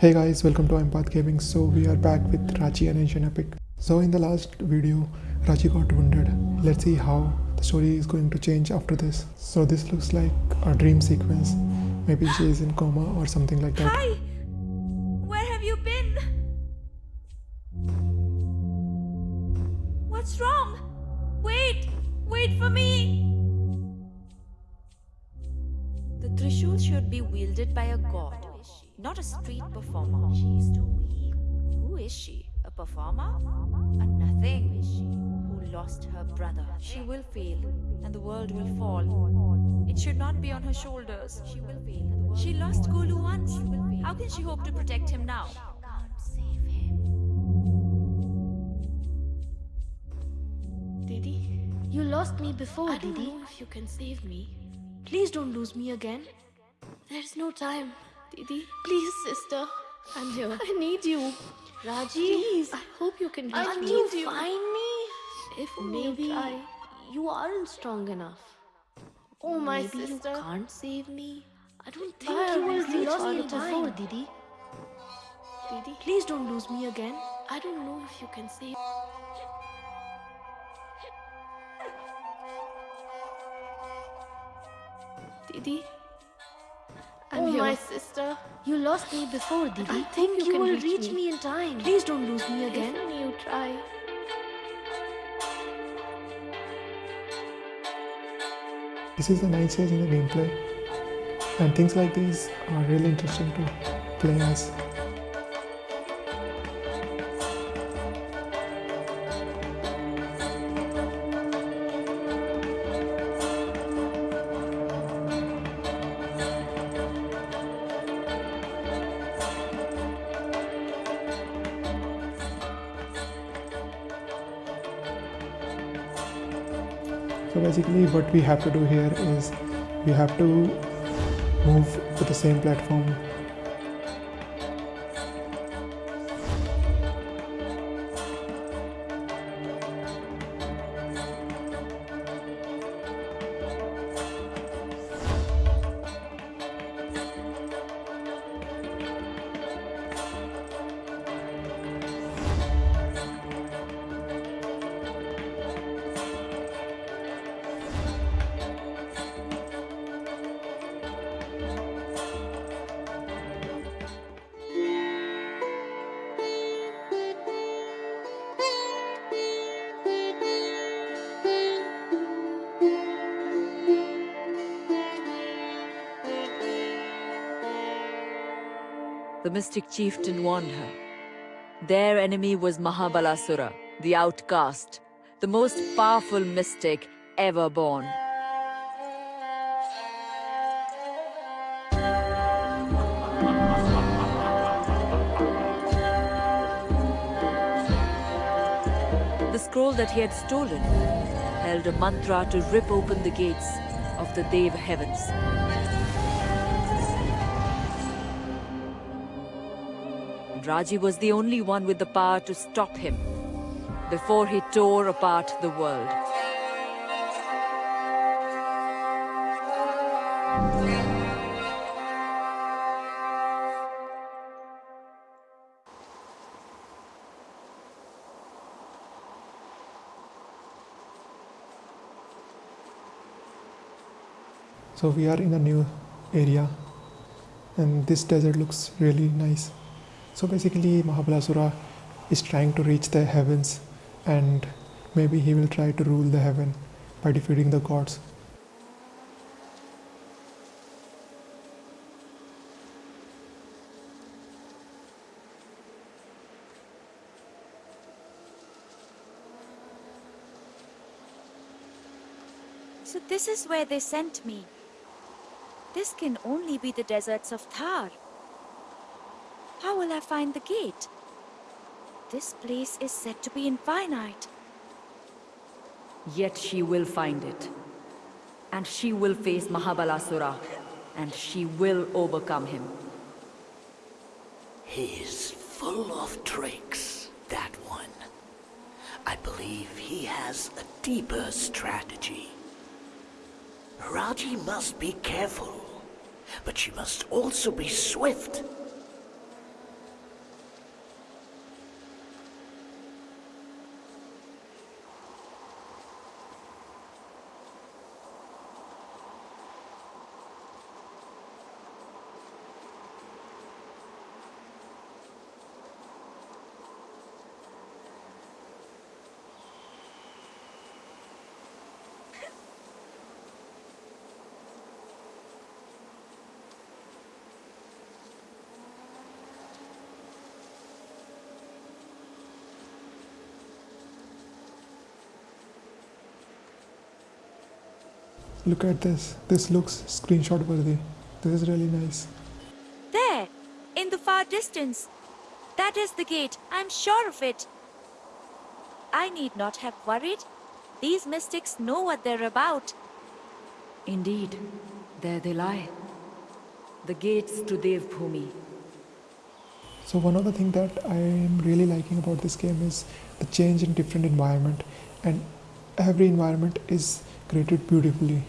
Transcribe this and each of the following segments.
Hey guys, welcome to Empath Gaming. So we are back with Raji An Ancient Epic. So in the last video, Raji got wounded. Let's see how the story is going to change after this. So this looks like a dream sequence. Maybe she is in coma or something like that. Hi! Not a street performer. She's too weak. Who is she? A performer? A nothing. Who is she? Who lost her brother. She will fail, and the world will fall. It should not be on her shoulders. She will fail. She lost Golu once. How can she hope to protect him now? Can't save him. Didi, you lost me before, I don't Didi. know if you can save me. Please don't lose me again. There's no time. Didi, Please, sister. I'm here. I need you. Raji, Please. I hope you can I me. need you. find me? If Maybe you try. you aren't strong enough. Oh, my Maybe sister. you can't save me. I don't think I you will reach lost me me before, time. Didi. Didi, Please don't lose me again. I don't know if you can save. Didi. I'm oh, here. my sister. You lost me before, Didi. I think you you can will reach reach me. me in time. Please don't lose me again. If you try. This is the nice stage in the gameplay. And things like these are really interesting to play as. What we have to do here is we have to move to the same platform The mystic chieftain warned her. Their enemy was Mahabalasura, the outcast, the most powerful mystic ever born. The scroll that he had stolen held a mantra to rip open the gates of the Deva heavens. Raji was the only one with the power to stop him before he tore apart the world. So we are in a new area and this desert looks really nice. So basically Mahabalasura is trying to reach the heavens and maybe he will try to rule the heaven by defeating the gods. So this is where they sent me. This can only be the deserts of Thar. How will I find the gate? This place is said to be infinite. Yet she will find it. And she will face Mahabalasura. And she will overcome him. He's full of tricks, that one. I believe he has a deeper strategy. Raji must be careful, but she must also be swift. Look at this. This looks screenshot worthy. This is really nice. There, in the far distance. That is the gate, I'm sure of it. I need not have worried. These mystics know what they're about. Indeed, there they lie. The gates to Devbhumi. So one of the things that I am really liking about this game is the change in different environment and every environment is created beautifully.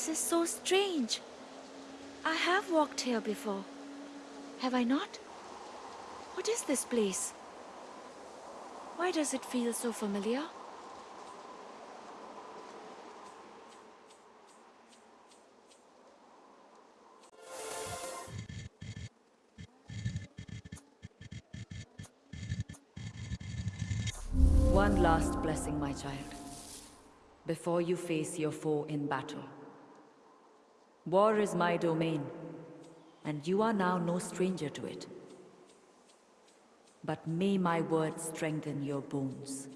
This is so strange. I have walked here before. Have I not? What is this place? Why does it feel so familiar? One last blessing, my child, before you face your foe in battle. War is my domain, and you are now no stranger to it. But may my words strengthen your bones.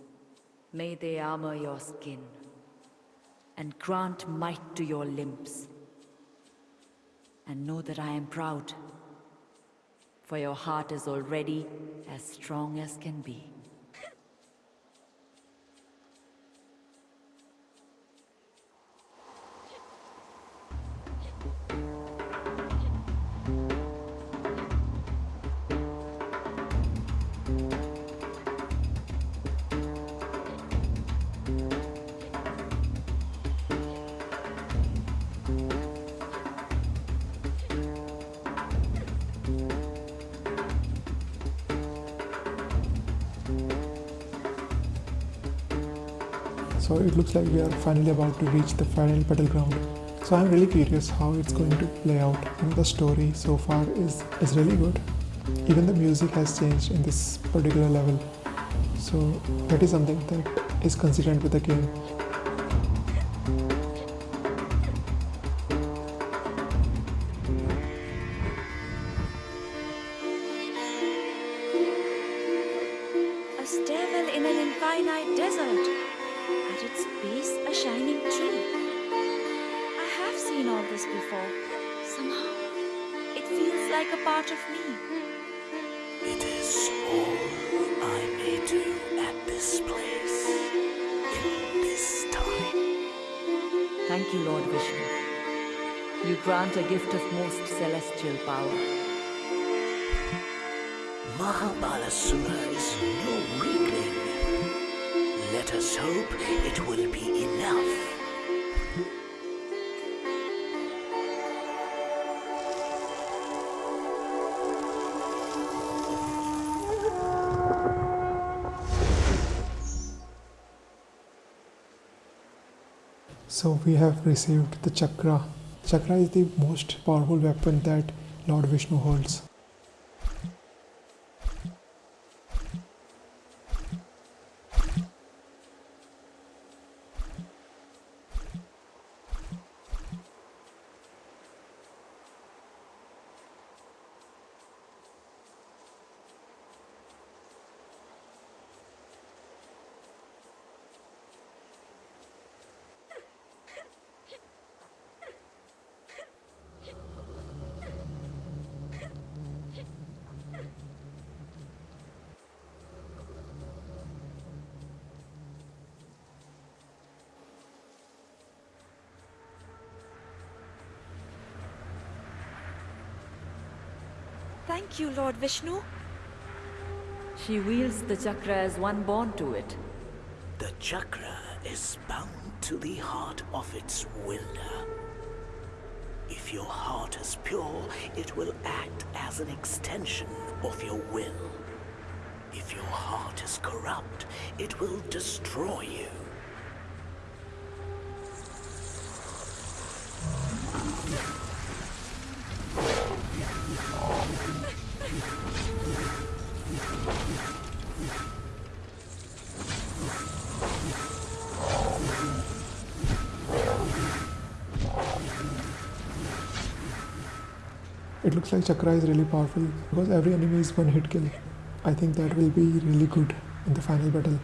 May they armor your skin, and grant might to your limbs. And know that I am proud, for your heart is already as strong as can be. So it looks like we are finally about to reach the final battleground. So I'm really curious how it's going to play out. And the story so far is, is really good. Even the music has changed in this particular level. So that is something that is consistent with the game. A stairwell in an infinite desert. At its base, a shining tree. I have seen all this before. Somehow, it feels like a part of me. It is all I may do at this place, in this time. Thank you, Lord Vishnu. You grant a gift of most celestial power. Mahabalasura is no weakling. Let us hope it will be enough. So we have received the chakra. Chakra is the most powerful weapon that Lord Vishnu holds. Thank you, Lord Vishnu. She wields the chakra as one born to it. The chakra is bound to the heart of its wielder. If your heart is pure, it will act as an extension of your will. If your heart is corrupt, it will destroy you. It looks like Chakra is really powerful because every enemy is one hit kill. I think that will be really good in the final battle.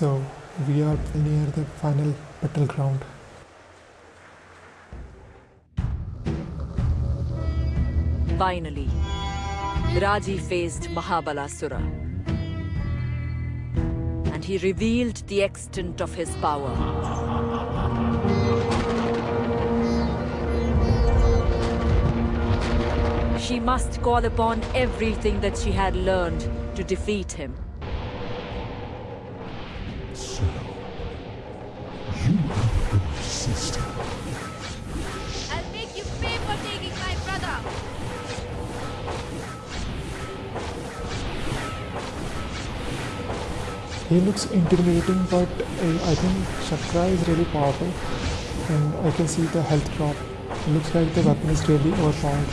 So we are near the final battleground. Finally, Raji faced Mahabalasura. And he revealed the extent of his power. She must call upon everything that she had learned to defeat him. He looks intimidating, but uh, I think Chakra is really powerful, and I can see the health drop. It looks like the weapon is really overpowered.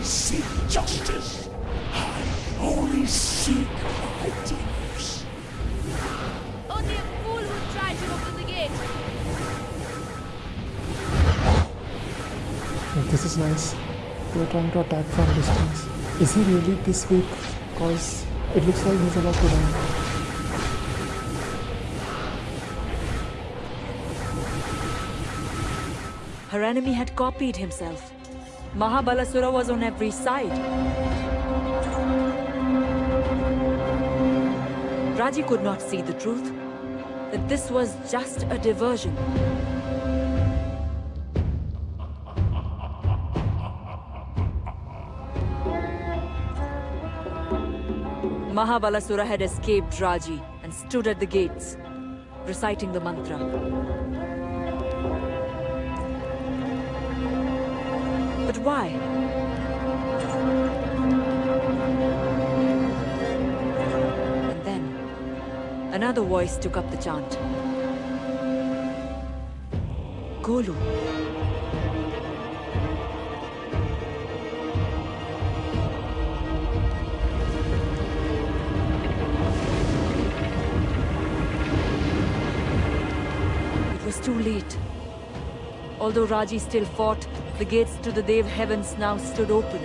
Only seek justice. I only seek my deeds. Only a fool would try to open the gate. This is nice. They're trying to attack from distance. Is he really this weak? Cause it looks like he's about to die. Her enemy had copied himself. Mahabalasura was on every side. Raji could not see the truth, that this was just a diversion. Mahabalasura had escaped Raji and stood at the gates, reciting the mantra. Why? And then, another voice took up the chant. Golu. It was too late. Although Raji still fought, the gates to the Dev heavens now stood open.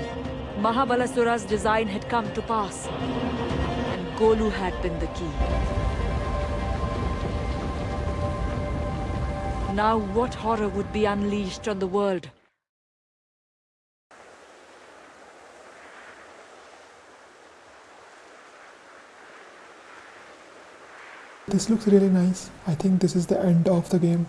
Mahabalasura's design had come to pass, and Golu had been the key. Now what horror would be unleashed on the world? This looks really nice. I think this is the end of the game.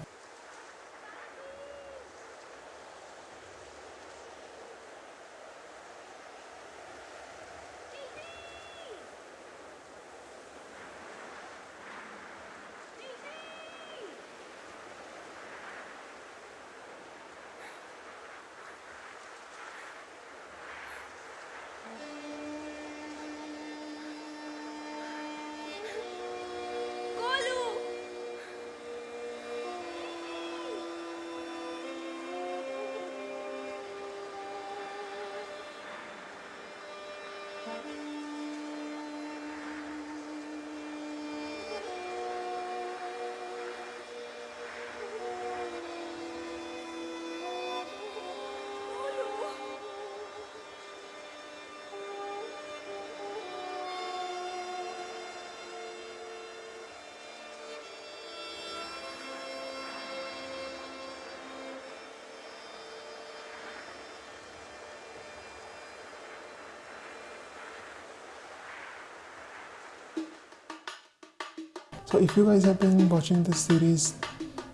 So if you guys have been watching this series,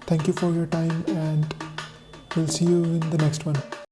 thank you for your time and we'll see you in the next one.